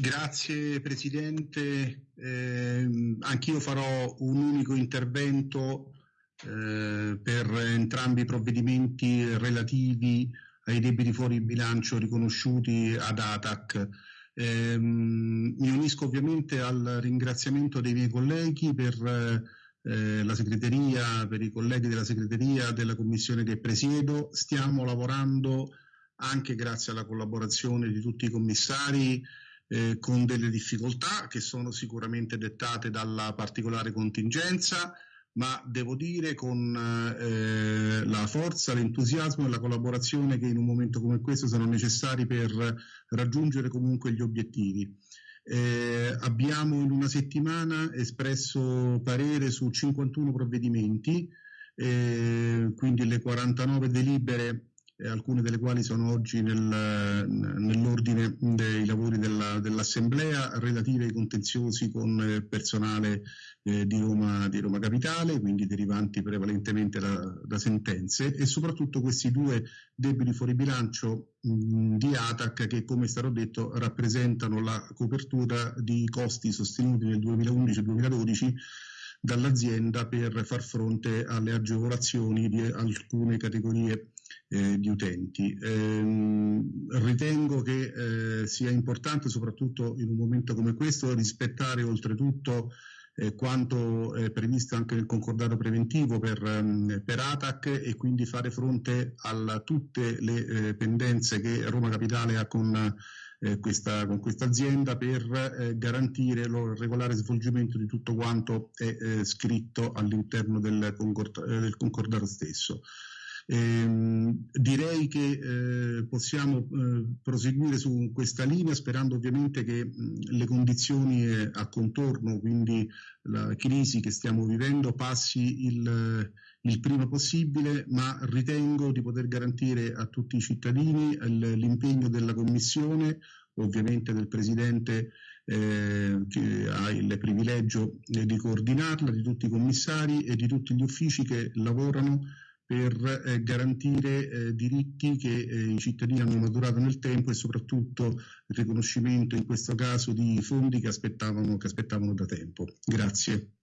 Grazie Presidente, eh, anch'io farò un unico intervento eh, per entrambi i provvedimenti relativi ai debiti fuori bilancio riconosciuti ad ATAC. Eh, mi unisco ovviamente al ringraziamento dei miei colleghi per eh, la segreteria, per i colleghi della segreteria della commissione che presiedo. Stiamo lavorando anche grazie alla collaborazione di tutti i commissari eh, con delle difficoltà che sono sicuramente dettate dalla particolare contingenza, ma devo dire con eh, la forza, l'entusiasmo e la collaborazione che in un momento come questo sono necessari per raggiungere comunque gli obiettivi. Eh, abbiamo in una settimana espresso parere su 51 provvedimenti, eh, quindi le 49 delibere eh, alcune delle quali sono oggi nel, nell'ordine dei lavori della, dell'Assemblea relative ai contenziosi con eh, personale eh, di, Roma, di, Roma, Capitale, quindi derivanti prevalentemente da, da, sentenze e soprattutto questi due debiti fuori bilancio mh, di ATAC che come è stato detto rappresentano la copertura di costi sostenuti nel 2011-2012 dall'azienda per far fronte alle agevolazioni di alcune categorie eh, di utenti. Eh, ritengo che eh, sia importante, soprattutto in un momento come questo, rispettare oltretutto eh, quanto è previsto anche nel concordato preventivo per, um, per ATAC e quindi fare fronte a tutte le eh, pendenze che Roma Capitale ha con eh, questa, con questa azienda per eh, garantire il regolare svolgimento di tutto quanto è eh, scritto all'interno del, concord- del concordato stesso. Eh, direi che eh, possiamo eh, proseguire su questa linea sperando ovviamente che mh, le condizioni eh, a contorno, quindi la crisi che stiamo vivendo, passi il, il prima possibile, ma ritengo di poter garantire a tutti i cittadini l'impegno della Commissione, ovviamente del Presidente eh, che ha il privilegio di coordinarla, di tutti i commissari e di tutti gli uffici che lavorano per eh, garantire eh, diritti che eh, i cittadini hanno maturato nel tempo e soprattutto il riconoscimento in questo caso di fondi che aspettavano, che aspettavano da tempo. Grazie.